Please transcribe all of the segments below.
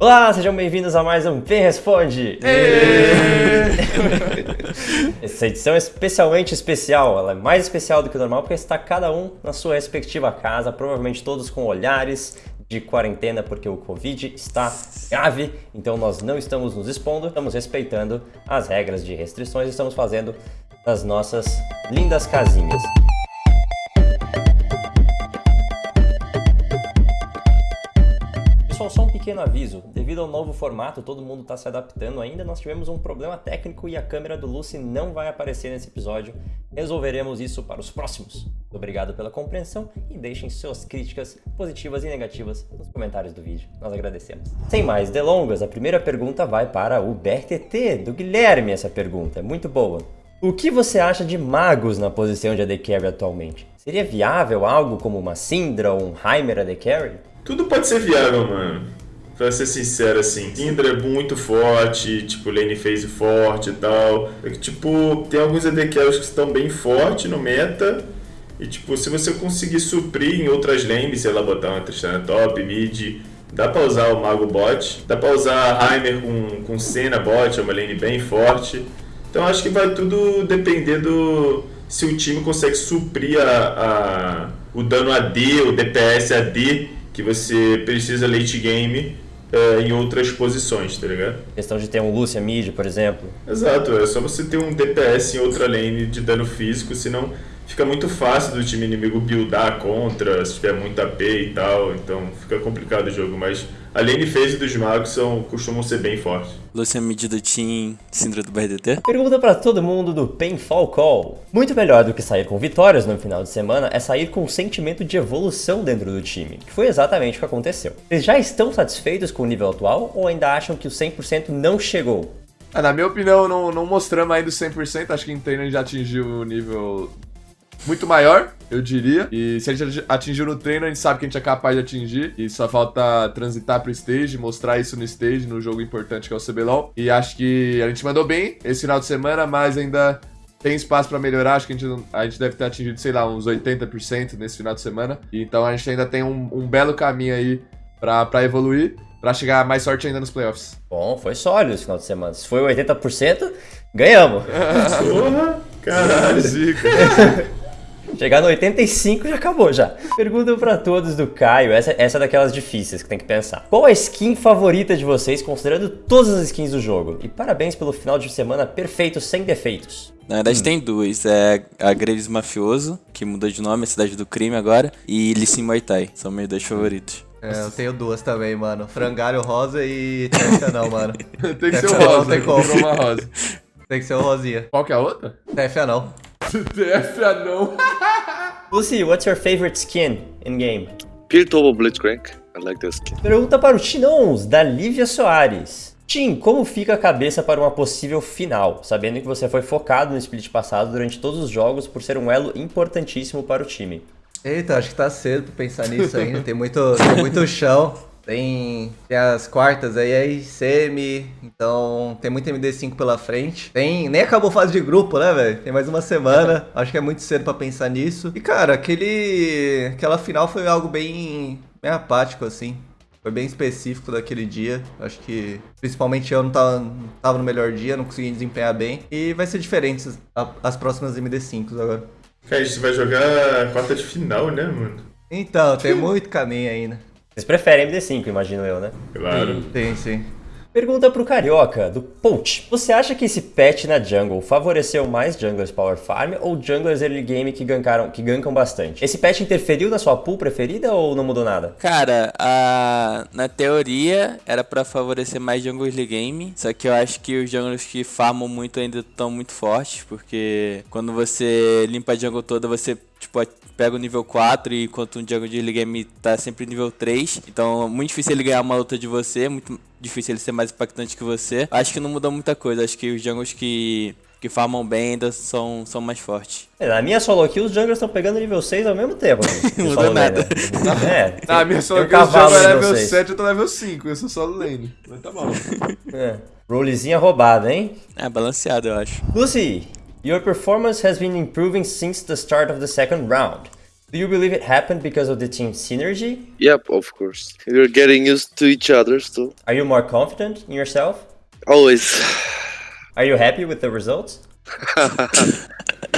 Olá, sejam bem-vindos a mais um Quem Responde! Essa edição é especialmente especial, ela é mais especial do que o normal porque está cada um na sua respectiva casa, provavelmente todos com olhares de quarentena porque o Covid está grave, então nós não estamos nos expondo, estamos respeitando as regras de restrições, estamos fazendo as nossas lindas casinhas. Pessoal, só um pequeno aviso. Devido ao novo formato, todo mundo está se adaptando ainda, nós tivemos um problema técnico e a câmera do Lucy não vai aparecer nesse episódio. Resolveremos isso para os próximos. Obrigado pela compreensão e deixem suas críticas positivas e negativas nos comentários do vídeo. Nós agradecemos. Sem mais delongas, a primeira pergunta vai para o BRTT, do Guilherme essa pergunta. É muito boa. O que você acha de magos na posição de AD Carry atualmente? Seria viável algo como uma Syndra ou um Heimer AD Carry? Tudo pode ser viável, mano. Pra ser sincero, assim, Syndra é muito forte, tipo, lane phase forte e tal. É que, tipo, tem alguns AD que estão bem fortes no meta. E, tipo, se você conseguir suprir em outras lanes, sei lá, botar uma Tristana top, mid, dá pra usar o Mago bot. Dá pra usar Heimer com, com Senna bot, é uma lane bem forte. Então acho que vai tudo depender do se o time consegue suprir a, a o dano AD, o DPS AD que você precisa late game é, em outras posições, tá ligado? Questão de ter um Lucia mid, por exemplo. Exato, é só você ter um DPS em outra lane de dano físico, senão fica muito fácil do time inimigo buildar contra, se tiver muito AP e tal, então fica complicado o jogo, mas a lane phase dos magos são, costumam ser bem fortes. Lucian mid do Team, Syndra do BRDT. Pergunta pra todo mundo do Painfall Call. Muito melhor do que sair com vitórias no final de semana é sair com um sentimento de evolução dentro do time, que foi exatamente o que aconteceu. Vocês já estão satisfeitos com o nível atual ou ainda acham que o 100% não chegou? Ah, na minha opinião, não, não mostramos ainda o 100%, acho que em treino a gente já atingiu o nível muito maior, eu diria. E se a gente atingiu no treino, a gente sabe que a gente é capaz de atingir. E só falta transitar pro stage, mostrar isso no stage, no jogo importante que é o CBLOL. E acho que a gente mandou bem esse final de semana, mas ainda tem espaço para melhorar. Acho que a gente, a gente deve ter atingido, sei lá, uns 80% nesse final de semana. Então a gente ainda tem um, um belo caminho aí para evoluir. Pra chegar mais sorte ainda nos playoffs. Bom, foi sólido esse final de semana. Se foi 80%, ganhamos. Porra! Caralho, zica. Chegar no 85 já acabou já. Pergunta pra todos do Caio, essa, essa é daquelas difíceis que tem que pensar. Qual a skin favorita de vocês, considerando todas as skins do jogo? E parabéns pelo final de semana perfeito, sem defeitos. Na verdade hum. tem duas, é a Graves Mafioso, que mudou de nome, a Cidade do Crime agora, e Lissin Muay Thai, são meus dois favoritos. É, eu tenho duas também, mano. Frangalho rosa e Tefia não, mano. tem que ser o rosa, não tem como. uma rosa. Tem que ser o rosinha. Qual que é a outra? Tefia não. Tefia não. Lucy, what's your favorite skin in game? Pure Turbo Blitzcrank. I like this skin. Pergunta para o Tinons, da Lívia Soares. Tim, como fica a cabeça para uma possível final, sabendo que você foi focado no split passado durante todos os jogos por ser um elo importantíssimo para o time? Eita, acho que tá cedo pra pensar nisso ainda, tem muito, tem muito chão. Tem, tem as quartas aí, semi, então tem muito MD5 pela frente. Tem, nem acabou fase de grupo, né, velho? Tem mais uma semana, acho que é muito cedo para pensar nisso. E cara, aquele aquela final foi algo bem, bem apático assim. Foi bem específico daquele dia. Acho que principalmente eu não tava, não tava no melhor dia, não consegui desempenhar bem. E vai ser diferente as, as próximas MD5s agora. Cara, a gente vai jogar a quarta de final, né, mano? Então, tem muito caminho ainda. Vocês preferem MD5, imagino eu, né? Claro. Sim, sim. Pergunta pro Carioca, do Poach. Você acha que esse patch na jungle favoreceu mais junglers power farm ou junglers early game que, gankaram, que gankam bastante? Esse patch interferiu na sua pool preferida ou não mudou nada? Cara, a... na teoria era para favorecer mais junglers early game, só que eu acho que os junglers que farmam muito ainda estão muito fortes, porque quando você limpa a jungle toda, você tipo, pega o nível 4 e enquanto um jungle de game tá sempre nível 3. Então é muito difícil ele ganhar uma luta de você, muito difícil ele ser mais impactante que você. Acho que não mudou muita coisa, acho que os jungles que que farmam bem ainda são, são mais fortes. É, na minha solo aqui, os junglers estão pegando nível 6 ao mesmo tempo. não muda nada. Né? É, tem, na minha solo aqui, um o jungle é level 7 eu tô level 5, eu sou solo lane. Mas tá bom. É. Rolezinha roubada, hein? É, balanceado, eu acho. Lucy, your performance has been improving since the start of the second round. Do you believe it happened because of the team synergy? Yep, of course. You're getting used to each other still. Are you more confident in yourself? Always. Are you happy with the results?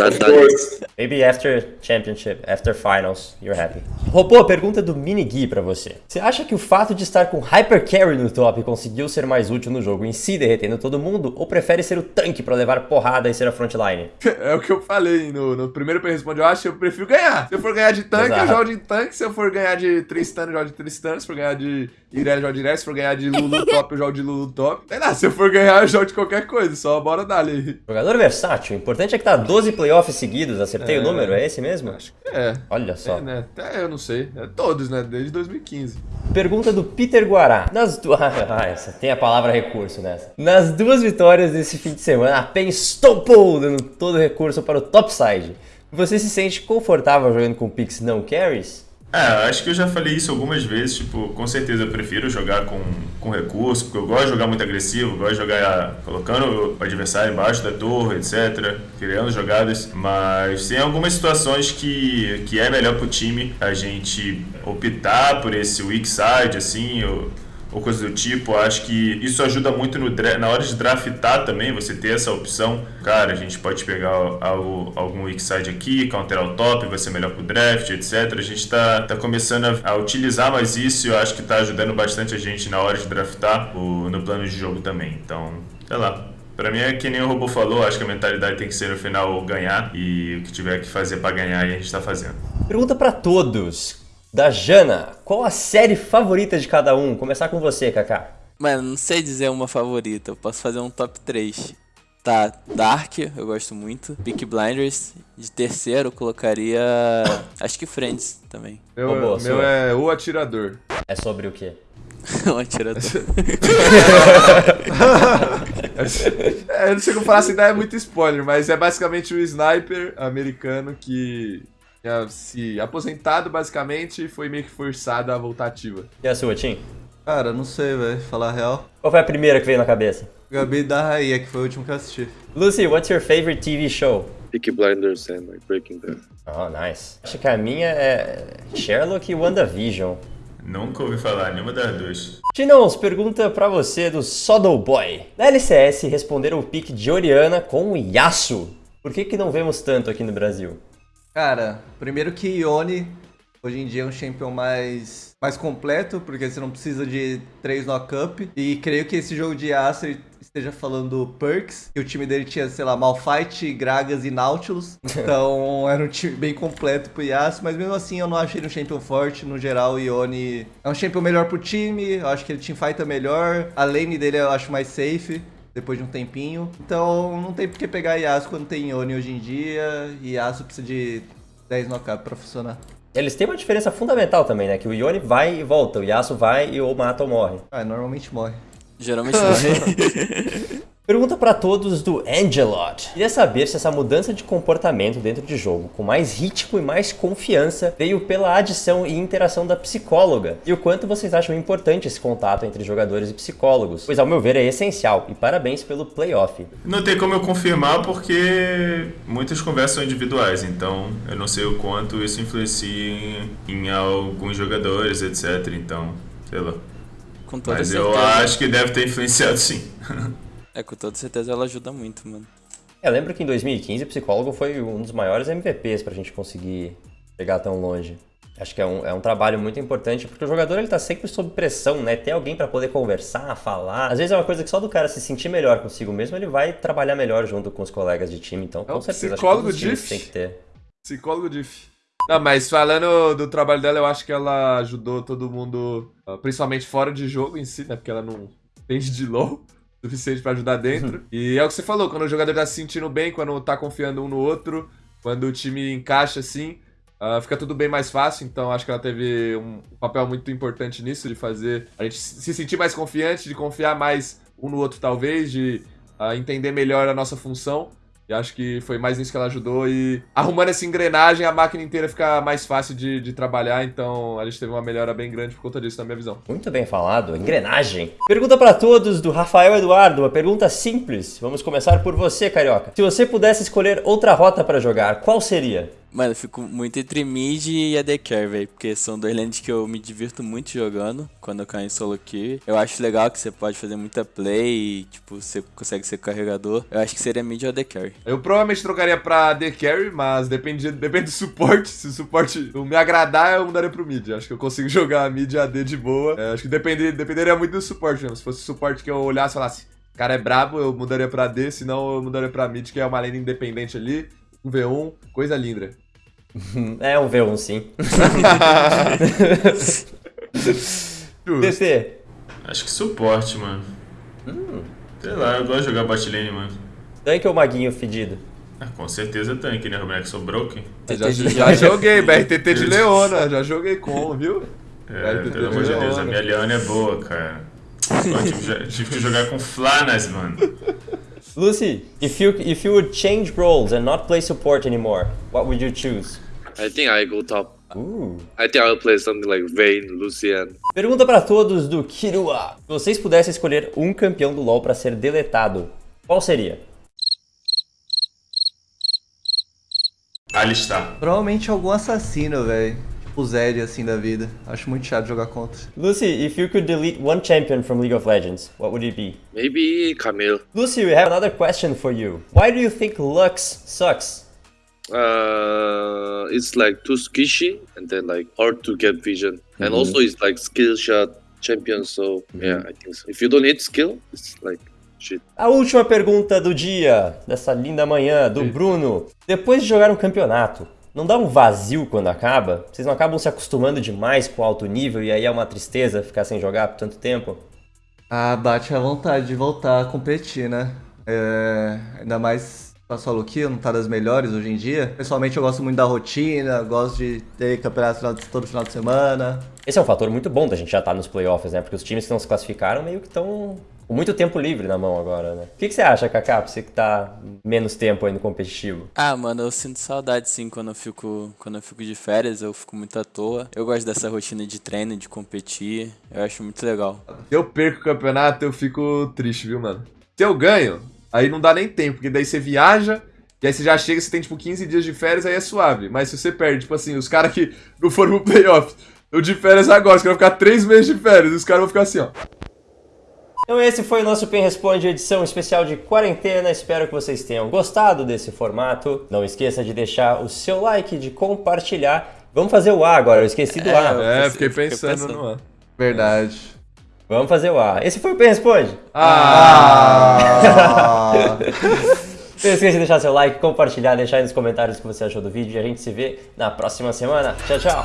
Not, Of not course. Maybe after championship, after finals, you're happy. Robô, pergunta do Mini Gui pra você. Você acha que o fato de estar com Hyper Carry no top conseguiu ser mais útil no jogo em si, derretendo todo mundo? Ou prefere ser o tanque pra levar porrada e ser a frontline? É o que eu falei no, no primeiro que eu acho que eu prefiro ganhar. Se eu for ganhar de tanque, Exato. eu jogo de tanque. Se eu for ganhar de Tristan, eu jogo de Tristan. Se for ganhar de Irelia, eu jogo de Irelia. Se for ganhar de Lulu top, eu jogo de Lulu top. Sei lá, se eu for ganhar, eu jogo de qualquer coisa. Só bora dali. Jogador versátil. O importante é que tá 12 playoffs seguidos. Acertei o número? É esse mesmo? Acho que é. Olha só. É, né? Até eu não sei. É todos, né? Desde 2015. Pergunta do Peter Guará. Nas duas. Ah, essa tem a palavra recurso nessa. Nas duas vitórias desse fim de semana, a PEN estompou dando todo o recurso para o topside. Você se sente confortável jogando com picks não carries? É, acho que eu já falei isso algumas vezes, tipo, com certeza eu prefiro jogar com, com recurso, porque eu gosto de jogar muito agressivo, gosto de jogar colocando o adversário embaixo da torre, etc, criando jogadas, mas tem algumas situações que, que é melhor pro time a gente optar por esse weak side, assim, ou coisa do tipo, acho que isso ajuda muito no na hora de draftar também, você ter essa opção. Cara, a gente pode pegar algo, algum weak side aqui, counterar o top, vai ser melhor pro draft, etc. A gente tá, tá começando a, a utilizar mais isso e eu acho que tá ajudando bastante a gente na hora de draftar o, no plano de jogo também. Então, sei lá. Pra mim é que nem o robô falou, acho que a mentalidade tem que ser no final ganhar e o que tiver que fazer pra ganhar a gente tá fazendo. Pergunta pra todos. Da Jana, qual a série favorita de cada um? Começar com você, Kaká. Mano, não sei dizer uma favorita. Eu posso fazer um top 3. Tá, Dark, eu gosto muito. Peak Blinders. De terceiro, eu colocaria. Acho que Friends também. Meu, Ô, boa, meu é o atirador. É sobre o quê? um atirador. É, eu não sei como falar assim, é muito spoiler, mas é basicamente o sniper americano que tinha se aposentado basicamente e foi meio que forçado a voltar ativa. E a sua, Tim? Cara, não sei, velho. Falar a real. Qual foi a primeira que veio na cabeça? Gabi da Raia, que foi o último que eu assisti. Lucy, what's your favorite TV show? Peaky Blinders and like Breaking Bad. Oh, nice. Acho que a minha é Sherlock e WandaVision. Nunca ouvi falar nenhuma das duas. Tinons, pergunta pra você do Soddle Boy. Na LCS, responderam o pick de Oriana com o Yasuo. Por que que não vemos tanto aqui no Brasil? Cara, primeiro que Ione hoje em dia é um champion mais, mais completo, porque você não precisa de três knock-up. E creio que esse jogo de Acer esteja falando perks, que o time dele tinha, sei lá, Malphite, Gragas e Nautilus. Então era um time bem completo pro Yasuo, mas mesmo assim eu não achei ele um champion forte. No geral, o Ione é um champion melhor pro time, eu acho que ele teamfighta melhor. A lane dele eu acho mais safe depois de um tempinho. Então não tem por que pegar Yasuo quando tem Ione hoje em dia. E Yasuo precisa de 10 knockup pra funcionar. Eles têm uma diferença fundamental também, né? Que o Yone vai e volta, o Yasuo vai e ou mata ou morre. Ah, normalmente morre. Geralmente não. Pergunta pra todos do Angelot. Queria saber se essa mudança de comportamento dentro de jogo, com mais ritmo e mais confiança, veio pela adição e interação da psicóloga. E o quanto vocês acham importante esse contato entre jogadores e psicólogos. Pois ao meu ver é essencial. E parabéns pelo playoff. Não tem como eu confirmar porque muitas conversas são individuais, então eu não sei o quanto isso influencia em, em alguns jogadores, etc. Então, sei lá. Com toda Mas certeza. eu acho que deve ter influenciado sim. É, com toda certeza ela ajuda muito, mano. Eu lembro que em 2015 o psicólogo foi um dos maiores MVPs pra gente conseguir chegar tão longe. Acho que é um, é um trabalho muito importante, porque o jogador ele tá sempre sob pressão, né? Ter alguém pra poder conversar, falar. Às vezes é uma coisa que só do cara se sentir melhor consigo mesmo, ele vai trabalhar melhor junto com os colegas de time. Então, com É um certeza, acho que psicólogo diff. têm que ter. Psicólogo diff. Não, mas falando do trabalho dela, eu acho que ela ajudou todo mundo, ah, principalmente fora de jogo em si, né? Porque ela não entende de low o suficiente pra ajudar dentro. e é o que você falou, quando o jogador tá se sentindo bem, quando tá confiando um no outro, quando o time encaixa assim, ah, fica tudo bem mais fácil. Então acho que ela teve um papel muito importante nisso, de fazer a gente se sentir mais confiante, de confiar mais um no outro, talvez, de ah, entender melhor a nossa função. E acho que foi mais nisso que ela ajudou. E arrumando essa engrenagem, a máquina inteira fica mais fácil de, de trabalhar. Então a gente teve uma melhora bem grande por conta disso, na minha visão. Muito bem falado, engrenagem. Pergunta pra todos do Rafael Eduardo, uma pergunta simples. Vamos começar por você, Carioca. Se você pudesse escolher outra rota pra jogar, qual seria? Mano, eu fico muito entre mid e AD Carry, velho. Porque são dois lanes que eu me divirto muito jogando quando eu caio em solo queue. Eu acho legal que você pode fazer muita play e, tipo, você consegue ser carregador. Eu acho que seria mid ou AD Carry. Eu provavelmente trocaria pra AD Carry, mas depende, depende do suporte. Se o suporte não me agradar, eu mudaria pro mid. Acho que eu consigo jogar mid AD de boa. É, acho que depender, dependeria muito do suporte mesmo. Se fosse suporte que eu olhasse e falasse, cara é brabo, eu mudaria pra AD, senão eu mudaria pra mid, que é uma lane independente ali. Um V1, coisa linda. É um V1 sim. TT, Acho que suporte, mano. Sei lá, eu gosto de jogar bot lane, mano. tanque ou maguinho fedido? Ah, com certeza tanque, né, Roberto? Sou broken. Já, já joguei, BRTT de Leona, já joguei com, viu? É, BRTT pelo amor de Deus, a minha Leona é boa, cara. Eu tive, tive que jogar com Flanas, mano. Lucy, if you if you would change roles and not play support anymore, what would you choose? I think I go top. Uh. I think I'll play something like Vayne, Lucian. Pergunta pra todos do Kirua. Se vocês pudessem escolher um campeão do LoL pra ser deletado, qual seria? Alistar. Provavelmente algum assassino, velho. Zed, assim, da vida. Acho muito chato jogar contra. Lucy, if you could delete one champion from League of Legends, what would it be? Maybe Camille. Lucy, we have another question for you. Why do you think Lux sucks? Uh, it's like too squishy and then like hard to get vision. And also it's like skill shot champion. So yeah, I think so. If you don't hit skill, it's like shit. A última pergunta do dia, dessa linda manhã, do Bruno. Depois de jogar um campeonato, não dá um vazio quando acaba? Vocês não acabam se acostumando demais com o alto nível e aí é uma tristeza ficar sem jogar por tanto tempo? Ah, bate a vontade de voltar a competir, né? É, ainda mais com a solo kill, não tá das melhores hoje em dia. Pessoalmente eu gosto muito da rotina, gosto de ter campeonato todo final de semana. Esse é um fator muito bom da gente já estar nos playoffs, né? Porque os times que não se classificaram meio que estão com muito tempo livre na mão agora, né? O que, que você acha, Kaká, pra você que tá menos tempo aí no competitivo? Ah, mano, eu sinto saudade sim quando eu fico, quando eu fico de férias, eu fico muito à toa. Eu gosto dessa rotina de treino, de competir. Eu acho muito legal. Se eu perco o campeonato, eu fico triste, viu, mano? Se eu ganho, aí não dá nem tempo, porque daí você viaja, e aí você já chega, você tem tipo 15 dias de férias, aí é suave. Mas se você perde, tipo assim, os caras que não foram pro playoff, eu de férias agora, os caras vão ficar 3 meses de férias, os caras vão ficar assim, ó. Então esse foi o nosso Pen Responde edição especial de quarentena. Espero que vocês tenham gostado desse formato. Não esqueça de deixar o seu like, de compartilhar. Vamos fazer o A agora, eu esqueci do É, A. É, pensei- fiquei fiquei pensando, pensando. no ano. Verdade. Vamos fazer o A. Esse foi o Pen Responde. Ah! Não esqueça de deixar seu like, compartilhar, deixar aí nos comentários o que você achou do vídeo e a gente se vê na próxima semana. Tchau, tchau!